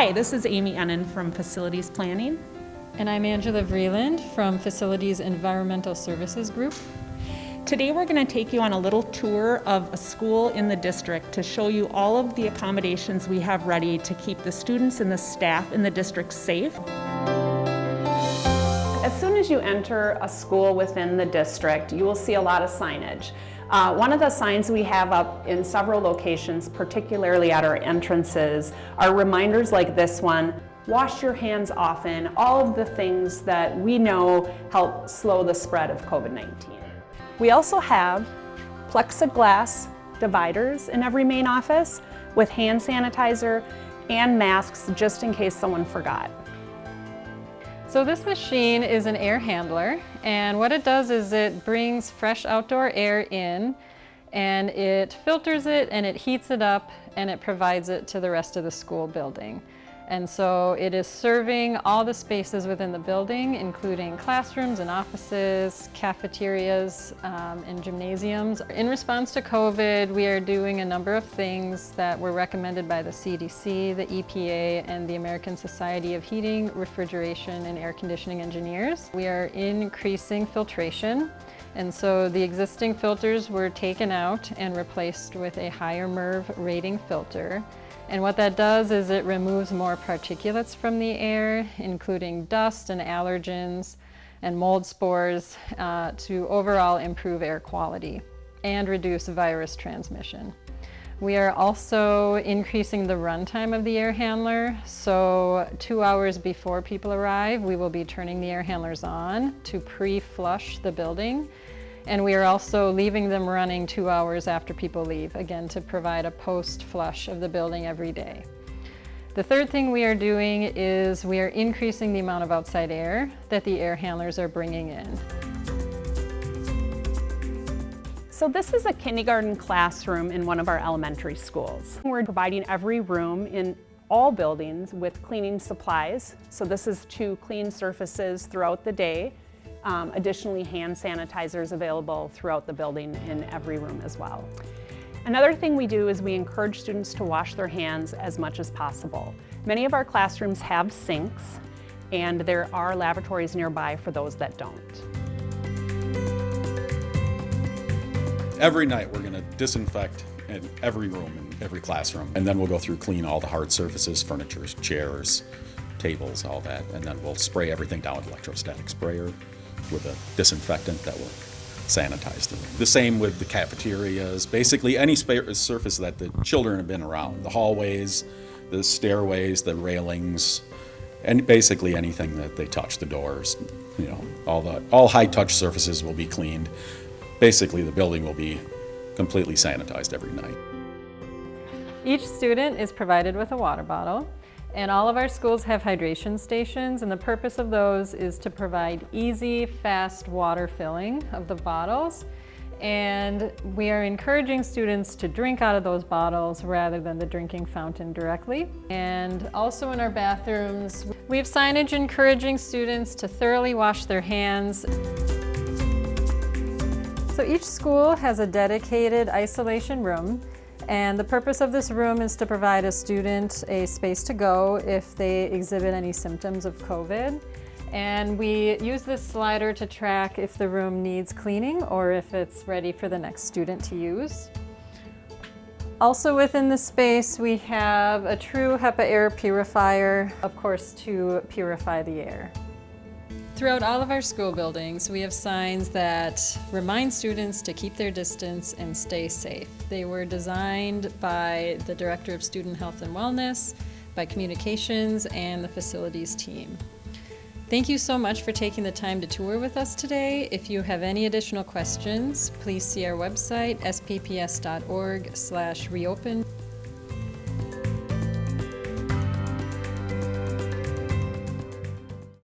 Hi, this is Amy Ennen from Facilities Planning. And I'm Angela Vreeland from Facilities Environmental Services Group. Today we're going to take you on a little tour of a school in the district to show you all of the accommodations we have ready to keep the students and the staff in the district safe. As soon as you enter a school within the district, you will see a lot of signage. Uh, one of the signs we have up in several locations, particularly at our entrances, are reminders like this one, wash your hands often, all of the things that we know help slow the spread of COVID-19. We also have plexiglass dividers in every main office with hand sanitizer and masks just in case someone forgot. So this machine is an air handler and what it does is it brings fresh outdoor air in and it filters it and it heats it up and it provides it to the rest of the school building. And so it is serving all the spaces within the building, including classrooms and offices, cafeterias, um, and gymnasiums. In response to COVID, we are doing a number of things that were recommended by the CDC, the EPA, and the American Society of Heating, Refrigeration, and Air Conditioning Engineers. We are increasing filtration. And so the existing filters were taken out and replaced with a higher MERV rating filter. And what that does is it removes more particulates from the air, including dust and allergens and mold spores uh, to overall improve air quality and reduce virus transmission. We are also increasing the runtime of the air handler. So two hours before people arrive, we will be turning the air handlers on to pre-flush the building and we are also leaving them running two hours after people leave, again, to provide a post-flush of the building every day. The third thing we are doing is we are increasing the amount of outside air that the air handlers are bringing in. So this is a kindergarten classroom in one of our elementary schools. We're providing every room in all buildings with cleaning supplies. So this is to clean surfaces throughout the day um, additionally, hand sanitizers available throughout the building in every room as well. Another thing we do is we encourage students to wash their hands as much as possible. Many of our classrooms have sinks and there are lavatories nearby for those that don't. Every night we're going to disinfect in every room in every classroom and then we'll go through clean all the hard surfaces, furniture, chairs, tables, all that, and then we'll spray everything down with electrostatic sprayer with a disinfectant that will sanitize the room. The same with the cafeterias, basically any surface that the children have been around, the hallways, the stairways, the railings, and basically anything that they touch, the doors, you know, all the all high touch surfaces will be cleaned. Basically the building will be completely sanitized every night. Each student is provided with a water bottle. And all of our schools have hydration stations and the purpose of those is to provide easy, fast water filling of the bottles. And we are encouraging students to drink out of those bottles rather than the drinking fountain directly. And also in our bathrooms, we have signage encouraging students to thoroughly wash their hands. So each school has a dedicated isolation room and the purpose of this room is to provide a student a space to go if they exhibit any symptoms of COVID. And we use this slider to track if the room needs cleaning or if it's ready for the next student to use. Also within the space, we have a true HEPA air purifier, of course, to purify the air. Throughout all of our school buildings, we have signs that remind students to keep their distance and stay safe. They were designed by the Director of Student Health and Wellness, by Communications, and the facilities team. Thank you so much for taking the time to tour with us today. If you have any additional questions, please see our website, spps.org reopen.